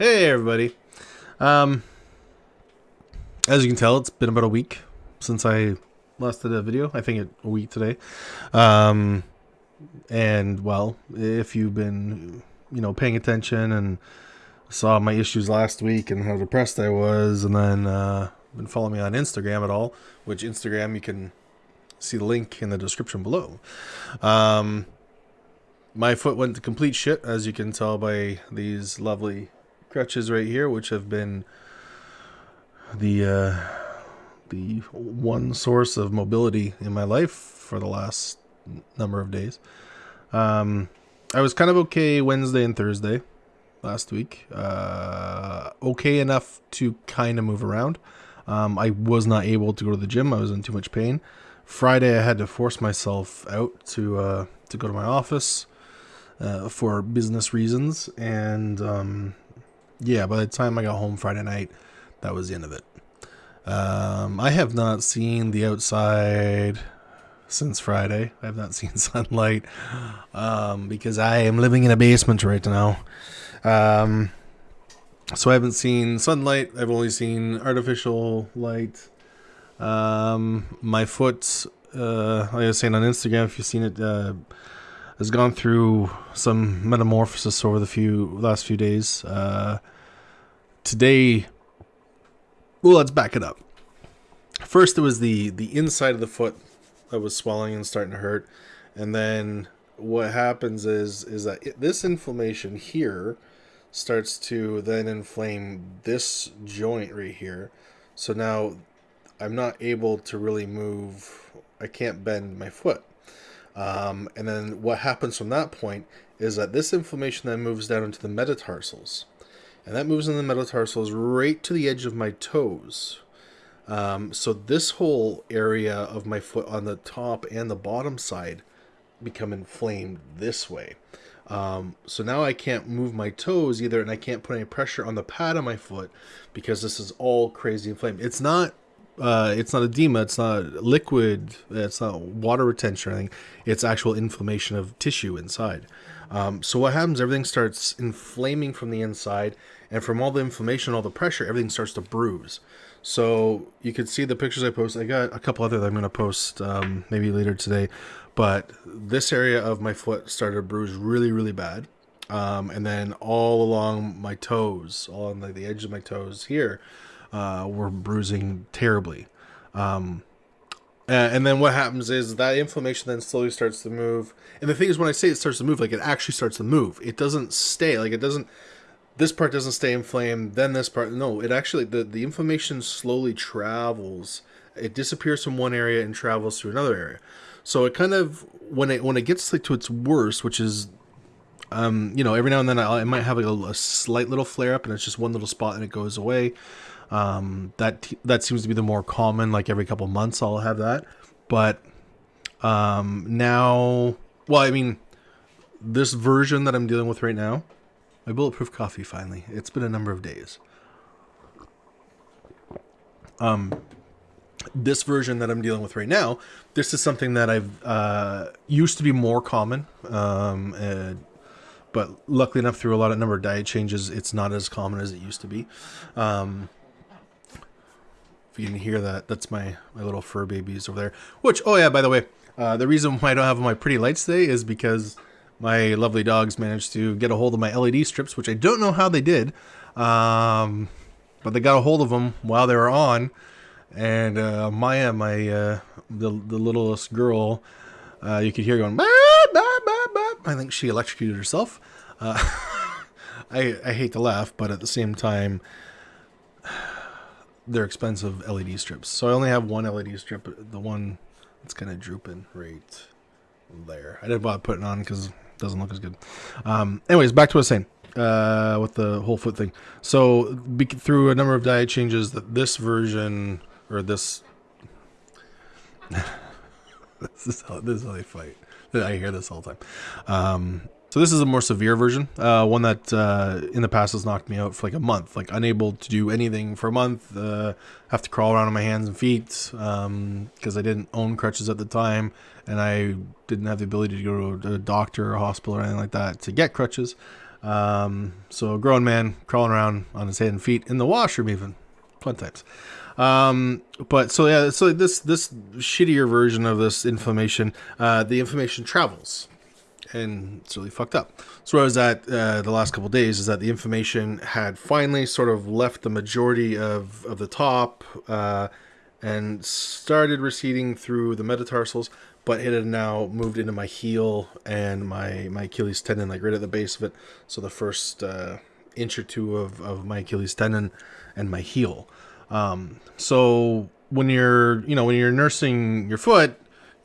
Hey everybody. Um, as you can tell, it's been about a week since I last did a video. I think it, a week today. Um, and well, if you've been, you know, paying attention and saw my issues last week and how depressed I was, and then uh, been following me on Instagram at all, which Instagram you can see the link in the description below. Um, my foot went to complete shit, as you can tell by these lovely crutches right here, which have been the uh, the one source of mobility in my life for the last number of days. Um, I was kind of okay Wednesday and Thursday last week. Uh, okay enough to kind of move around. Um, I was not able to go to the gym. I was in too much pain. Friday, I had to force myself out to uh, to go to my office uh, for business reasons, and um, yeah, by the time I got home Friday night, that was the end of it. Um, I have not seen the outside since Friday. I have not seen sunlight um, because I am living in a basement right now. Um, so I haven't seen sunlight. I've only seen artificial light. Um, my foot, uh, like I was saying on Instagram, if you've seen it, uh, has gone through some metamorphosis over the few last few days. Uh, today, well, let's back it up. First, it was the the inside of the foot that was swelling and starting to hurt, and then what happens is is that it, this inflammation here starts to then inflame this joint right here. So now I'm not able to really move. I can't bend my foot. Um, and then what happens from that point is that this inflammation then moves down into the metatarsals. And that moves in the metatarsals right to the edge of my toes. Um, so this whole area of my foot on the top and the bottom side become inflamed this way. Um, so now I can't move my toes either, and I can't put any pressure on the pad of my foot because this is all crazy inflamed. It's not uh, it's not edema, it's not liquid, it's not water retention or anything. It's actual inflammation of tissue inside. Um, so what happens? Everything starts inflaming from the inside, and from all the inflammation, all the pressure, everything starts to bruise. So you can see the pictures I post. I got a couple other that I'm going to post um, maybe later today, but this area of my foot started to bruise really, really bad. Um, and then all along my toes, all on like the edge of my toes here, uh, were bruising terribly. Um, and then what happens is that inflammation then slowly starts to move. And the thing is, when I say it starts to move, like it actually starts to move. It doesn't stay. Like it doesn't. This part doesn't stay inflamed. Then this part. No, it actually the the inflammation slowly travels. It disappears from one area and travels to another area. So it kind of when it when it gets like to its worst, which is um, you know, every now and then I, I might have like a, a, slight little flare up, and it's just one little spot, and it goes away. Um, that that seems to be the more common. Like every couple months, I'll have that. But um, now, well, I mean, this version that I'm dealing with right now, my bulletproof coffee. Finally, it's been a number of days. Um, this version that I'm dealing with right now, this is something that I've uh, used to be more common. Um, but luckily enough, through a lot of number of diet changes, it's not as common as it used to be. Um, you can hear that, that's my, my little fur babies over there. Which, oh yeah, by the way, uh, the reason why I don't have my pretty lights today is because my lovely dogs managed to get a hold of my LED strips, which I don't know how they did. Um, but they got a hold of them while they were on. And uh, Maya, my uh, the, the littlest girl, uh, you could hear going, bah, bah, bah. I think she electrocuted herself. Uh, I, I hate to laugh, but at the same time, they're expensive LED strips. So I only have one LED strip, the one that's kind of drooping right there. I didn't bother putting on because it doesn't look as good. Um, anyways, back to what I was saying uh, with the whole foot thing. So be- through a number of diet changes, that this version or this this is how this is how they fight. I hear this all the time. Um, so this is a more severe version, uh, one that uh, in the past has knocked me out for like a month, like unable to do anything for a month. Uh, have to crawl around on my hands and feet because um, I didn't own crutches at the time, and I didn't have the ability to go to a doctor or a hospital or anything like that to get crutches. Um, so a grown man crawling around on his head and feet in the washroom, even fun times. Um, but so yeah, so this this shittier version of this inflammation, uh, the inflammation travels, and it's really fucked up. So where I was at uh, the last couple days is that the inflammation had finally sort of left the majority of of the top, uh, and started receding through the metatarsals, but it had now moved into my heel and my my Achilles tendon, like right at the base of it. So the first uh, inch or two of of my Achilles tendon and my heel. Um, so when you're, you know, when you're nursing your foot,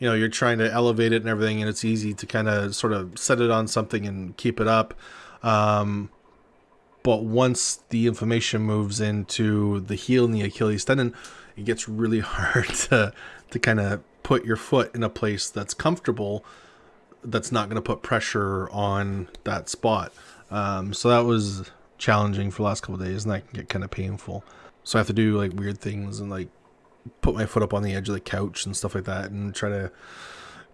you know, you're trying to elevate it and everything, and it's easy to kind of sort of set it on something and keep it up. Um, but once the inflammation moves into the heel and the Achilles tendon, it gets really hard to to kind of put your foot in a place that's comfortable, that's not going to put pressure on that spot. Um, so that was challenging for the last couple days, and that can get kind of painful. So I have to do like weird things and like put my foot up on the edge of the couch and stuff like that and try to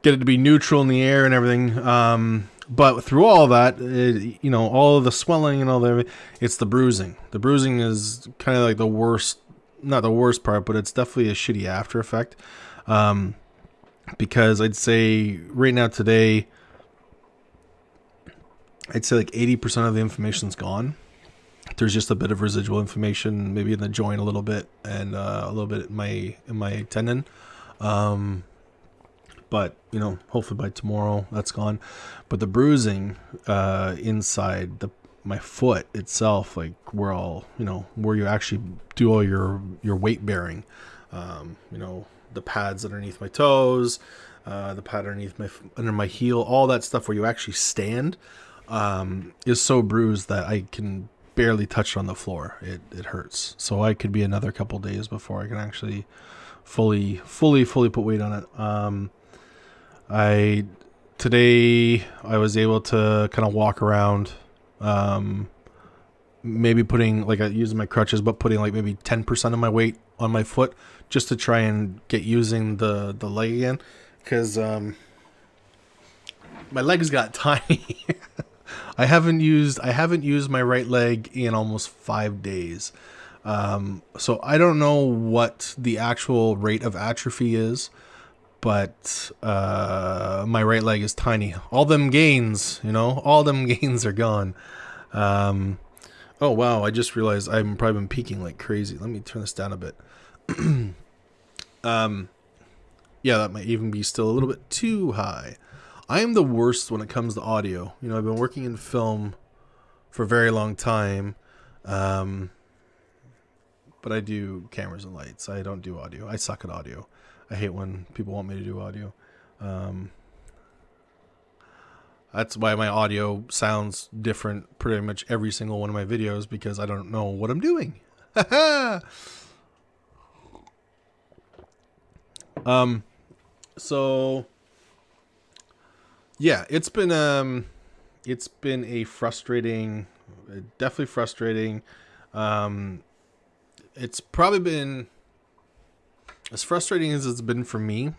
get it to be neutral in the air and everything. Um, but through all that, it, you know, all the swelling and all that, it's the bruising. The bruising is kind of like the worst, not the worst part, but it's definitely a shitty after effect. Um, because I'd say right now today, I'd say like 80% of the inflammation's gone there's just a bit of residual inflammation, maybe in the joint a little bit, and uh, a little bit in my in my tendon. Um, but you know, hopefully by tomorrow that's gone. But the bruising uh, inside the my foot itself, like where all you know where you actually do all your your weight bearing, um, you know, the pads underneath my toes, uh, the pad underneath my under my heel, all that stuff where you actually stand, um, is so bruised that I can barely touched on the floor. It it hurts. So I could be another couple days before I can actually fully fully fully put weight on it. Um, I today I was able to kind of walk around. Um, maybe putting like I using my crutches, but putting like maybe ten percent of my weight on my foot just to try and get using the the leg again, because um, my legs got tiny. I haven't used I haven't used my right leg in almost five days. Um, so I don't know what the actual rate of atrophy is, but uh, my right leg is tiny. All them gains, you know, all them gains are gone. Um, oh wow! I just realized I've probably been peaking like crazy. Let me turn this down a bit. um, yeah, that might even be still a little bit too high. I am the worst when it comes to audio. You know, I've been working in film for a very long time. Um, but I do cameras and lights. I don't do audio. I suck at audio. I hate when people want me to do audio. Um, that's why my audio sounds different pretty much every single one of my videos because I don't know what I'm doing. um, so yeah, it's been um, it's been a frustrating, definitely frustrating. Um, it's probably been as frustrating as it's been for me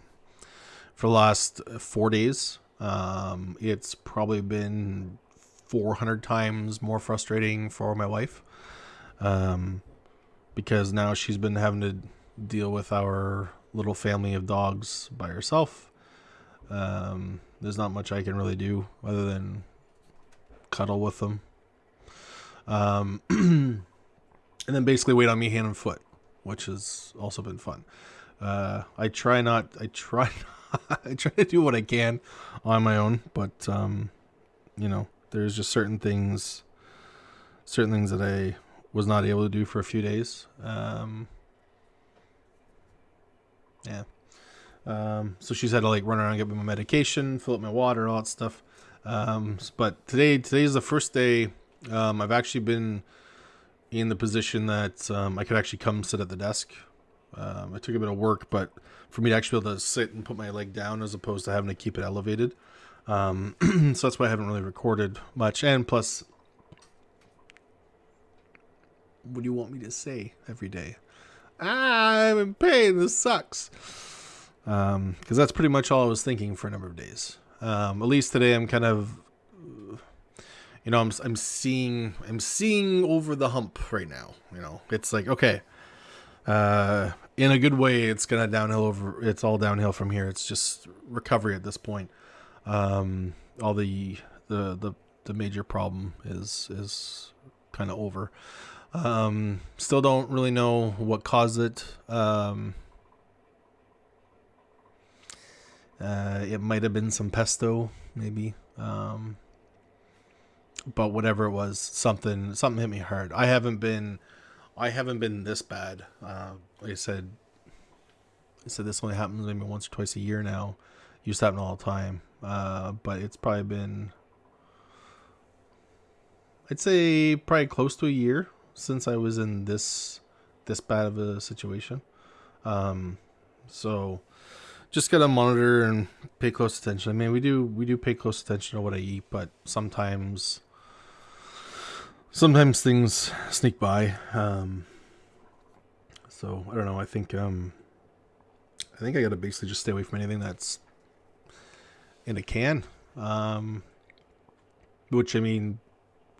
for the last four days. Um, it's probably been 400 times more frustrating for my wife. Um, because now she's been having to deal with our little family of dogs by herself. Um, there's not much I can really do other than cuddle with them. Um, and then basically wait on me hand and foot, which has also been fun. Uh, I try not, I try, not, I try to do what I can on my own, but, um, you know, there's just certain things, certain things that I was not able to do for a few days. Um, yeah. Um, so she's had to like run around, get me my medication, fill up my water, all that stuff. Um, but today, today is the first day um, I've actually been in the position that um, I could actually come sit at the desk. Um, I took a bit of work, but for me to actually be able to sit and put my leg down as opposed to having to keep it elevated. Um, so that's why I haven't really recorded much. And plus, what do you want me to say every day? I'm in pain. This sucks because um, that's pretty much all I was thinking for a number of days. Um, at least today, I'm kind of you know, I'm I'm seeing I'm seeing over the hump right now. You know, it's like okay, uh, in a good way, it's gonna downhill over. It's all downhill from here. It's just recovery at this point. Um, all the the the the major problem is is kind of over. Um, still don't really know what caused it. Um, uh, it might have been some pesto, maybe. Um, but whatever it was, something something hit me hard. I haven't been, I haven't been this bad. Uh, like I said, I said this only happens maybe once or twice a year now. Used to happen all the time, uh, but it's probably been, I'd say probably close to a year since I was in this this bad of a situation. Um, so just gotta monitor and pay close attention. I mean, we do we do pay close attention to what I eat, but sometimes sometimes things sneak by. Um, so I don't know. I think um, I think I gotta basically just stay away from anything that's in a can. Um, which I mean,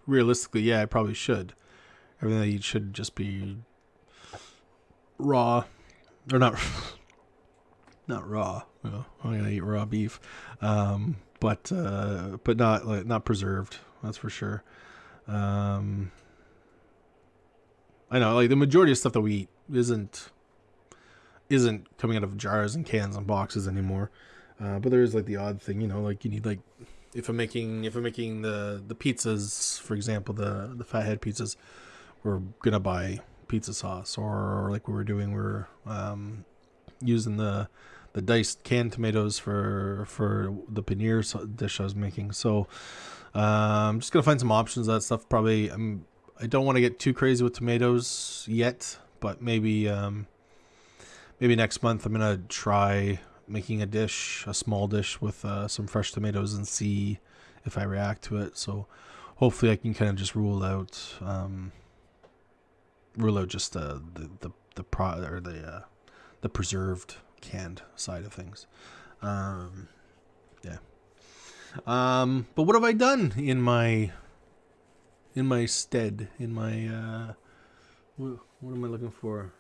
realistically, yeah, I probably should. Everything I eat should just be raw, or not, not raw. Know, I'm gonna eat raw beef, um, but uh, but not like not preserved. That's for sure. Um, I know, like the majority of stuff that we eat isn't isn't coming out of jars and cans and boxes anymore. Uh, but there is like the odd thing, you know, like you need like if I'm making if I'm making the the pizzas, for example, the the fathead pizzas, we're gonna buy pizza sauce, or, like we were doing, we are um, using the the diced canned tomatoes for for the paneer dish I was making. So uh, I'm just gonna find some options of that stuff. Probably I'm I don't want to get too crazy with tomatoes yet, but maybe um, maybe next month I'm gonna try making a dish, a small dish with uh, some fresh tomatoes, and see if I react to it. So hopefully I can kind of just rule out um, rule out just uh, the the the pro or the uh, the preserved canned side of things. Um, yeah. Um, but what have I done in my in my stead in my uh, what, am I looking for?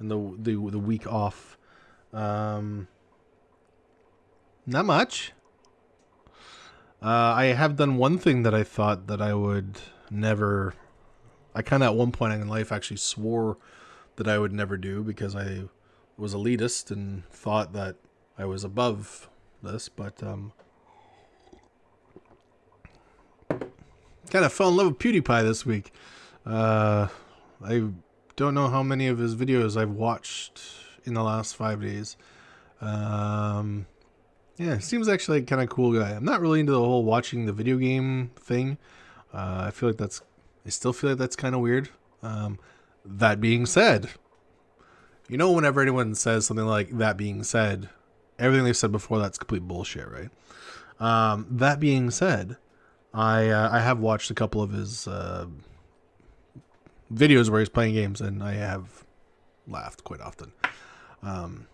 In the the the week off. Um, not much. Uh, I have done one thing that I thought that I would never I kind of at one point in life actually swore that I would never do because I was elitist and thought that I was above this, but um, kind of fell in love with PewDiePie this week. Uh, I don't know how many of his videos I've watched in the last five days. Um, yeah, seems actually like kind of cool guy. I'm not really into the whole watching the video game thing. Uh, I feel like that's I still feel like that's kind of weird. Um, that being said, you know, whenever anyone says something like that being said, everything they've said before that's complete bullshit, right? Um, that being said, I uh, I have watched a couple of his uh, videos where he's playing games, and I have laughed quite often. Um,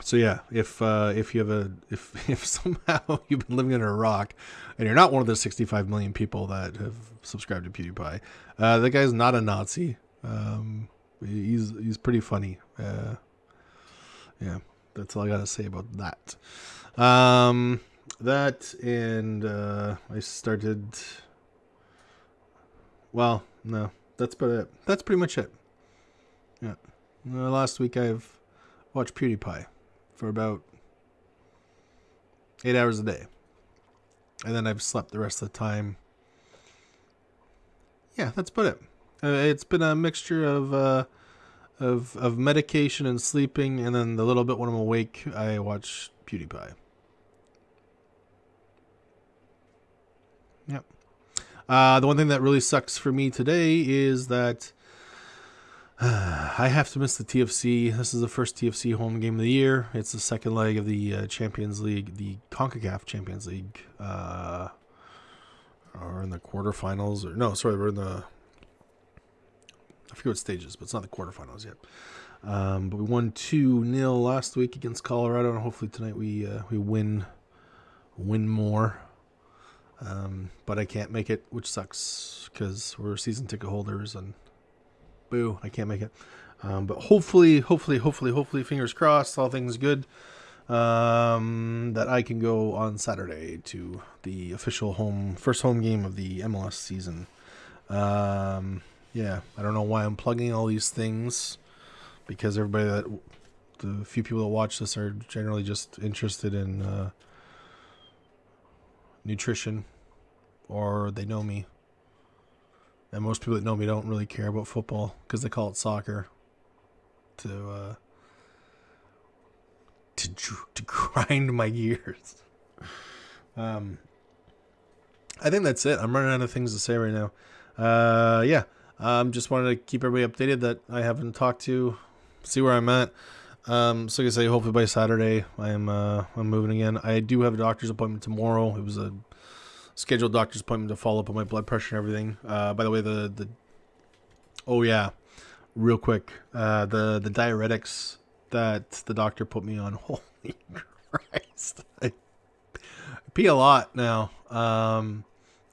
so yeah, if uh, if you have a if if somehow you've been living under a rock and you're not one of the 65 million people that have subscribed to PewDiePie, uh, the guy's not a Nazi. Um, he's he's pretty funny. Uh, yeah, that's all I gotta say about that. Um, that and uh, I started. Well, no, that's about it. That's pretty much it. Yeah, uh, last week I've watched PewDiePie for about eight hours a day. And then I've slept the rest of the time. Yeah, that's about it. Uh, it's been a mixture of uh, of of medication and sleeping, and then the little bit when I'm awake, I watch PewDiePie. Yep. Uh, the one thing that really sucks for me today is that I have to miss the TFC. This is the first TFC home game of the year. It's the second leg of the uh, Champions League, the CONCACAF Champions League. Uh, or in the quarterfinals, or no, sorry, we're in the. I forget what stages, but it's not the quarterfinals yet. Um, but we won two 0 last week against Colorado, and hopefully tonight we uh, we win win more. Um, but I can't make it, which sucks because we're season ticket holders and boo, I can't make it. Um, but hopefully, hopefully, hopefully, hopefully, fingers crossed, all things good. Um, that I can go on Saturday to the official home first home game of the MLS season. Yeah, I don't know why I'm plugging all these things because everybody that the few people that watch this are generally just interested in uh, nutrition or they know me. And most people that know me don't really care about football because they call it soccer. To uh, to to grind my gears. Um, I think that's it. I'm running out of things to say right now. Uh, yeah, um, just wanted to keep everybody updated that I haven't talked to, see where I'm at. Um, so like I say, hopefully by Saturday I am uh, I'm moving again. I do have a doctor's appointment tomorrow. It was a scheduled doctor's appointment to follow up on my blood pressure and everything. Uh, by the way, the the oh yeah, real quick, uh, the the diuretics that the doctor put me on. Holy Christ, I pee a lot now, um,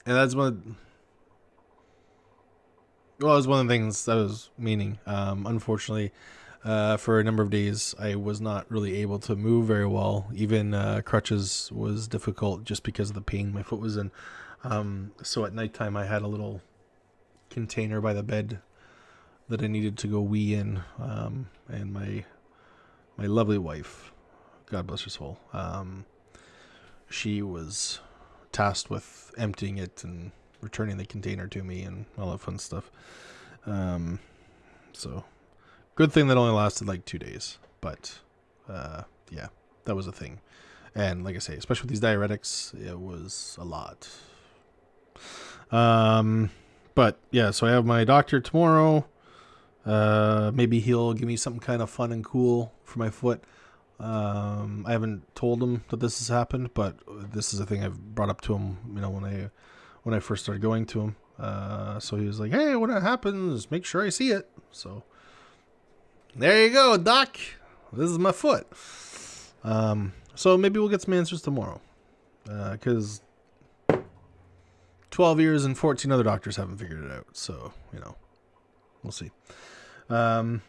and that's one. Well, it was one of the things I was meaning. Um, unfortunately, uh, for a number of days, I was not really able to move very well. Even uh, crutches was difficult just because of the pain my foot was in. Um, so at nighttime, I had a little container by the bed that I needed to go wee in, um, and my my lovely wife, God bless her soul, um, she was tasked with emptying it and returning the container to me and all that fun stuff. Um, so good thing that only lasted like two days, but uh, yeah, that was a thing. And like I say, especially with these diuretics, it was a lot. Um, but yeah, so I have my doctor tomorrow. Uh, maybe he'll give me something kind of fun and cool for my foot. Um, I haven't told him that this has happened, but this is a thing I've brought up to him. You know, when I when I first started going to him. Uh, so he was like, "Hey, when it happens, make sure I see it." So there you go, Doc. This is my foot. Um, so maybe we'll get some answers tomorrow, because uh, twelve years and fourteen other doctors haven't figured it out. So you know, we'll see. Um,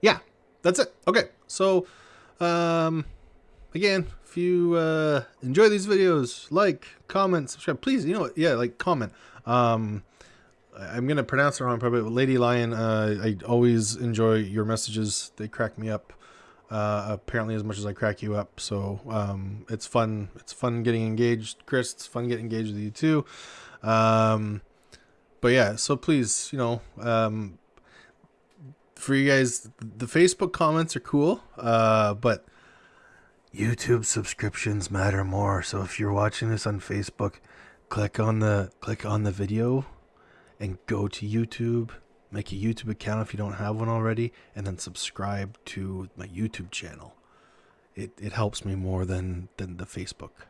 yeah, that's it. Okay, so um, again, if you uh, enjoy these videos, like, comment, subscribe. Please, you know what? Yeah, like, comment. Um, I'm gonna pronounce it wrong, probably. but Lady Lion. Uh, I always enjoy your messages. They crack me up. Uh, apparently, as much as I crack you up. So um, it's fun. It's fun getting engaged, Chris. It's fun getting engaged with you too. Um, but yeah, so please, you know, um, for you guys, the Facebook comments are cool, uh, but YouTube subscriptions matter more. So if you're watching this on Facebook, click on the click on the video and go to YouTube, make a YouTube account if you don't have one already, and then subscribe to my YouTube channel. It it helps me more than than the Facebook.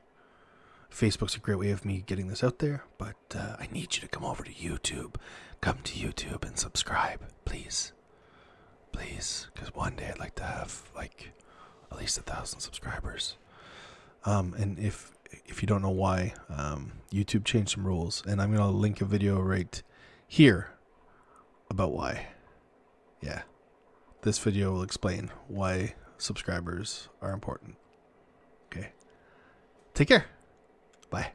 Facebook's a great way of me getting this out there, but uh, I need you to come over to YouTube. Come to YouTube and subscribe, please. Please, because one day I'd like to have like at least a thousand subscribers. Um, and if if you don't know why, um, YouTube changed some rules, and I'm gonna link a video right here about why. Yeah, this video will explain why subscribers are important. Okay, take care. Bye.